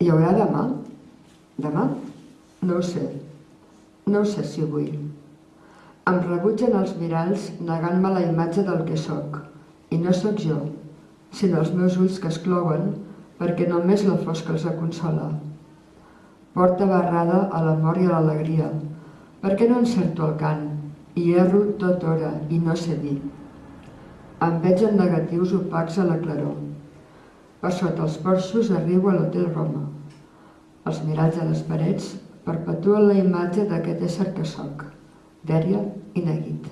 Hi haurà demà? Demà? No ho sé. No ho sé si vull. Em rebutgen els miralls negant-me la imatge del que sóc. I no sóc jo, sinó els meus ulls que es clouen perquè només la fosca els aconsola. Porta barrada a l'amor i a l'alegria. Per què no encerto el cant? I erro tot hora i no sé dir. Em veig en negatius opacs a la claror. Per sota els porxos arribo a l'Hotel Roma. Els miralls a les parets perpetuen la imatge d'aquest ésser que sóc, dèria i neguit.